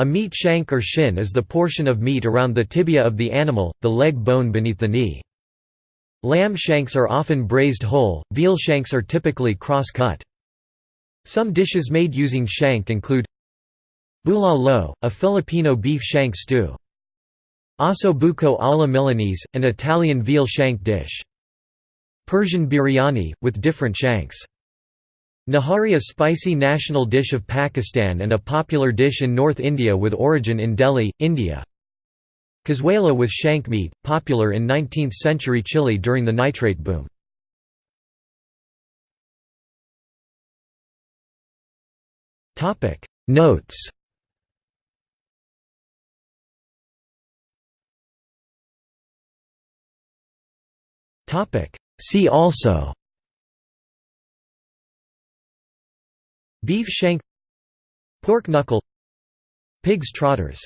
A meat shank or shin is the portion of meat around the tibia of the animal, the leg bone beneath the knee. Lamb shanks are often braised whole, veal shanks are typically cross-cut. Some dishes made using shank include Bulalo, a Filipino beef shank stew. Osso buco alla Milanese, an Italian veal shank dish. Persian biryani, with different shanks. Nihari a spicy national dish of Pakistan and a popular dish in North India with origin in Delhi, India. Cazuela with shank meat, popular in 19th-century Chile during the nitrate boom. Notes See also Beef shank Pork knuckle Pig's trotters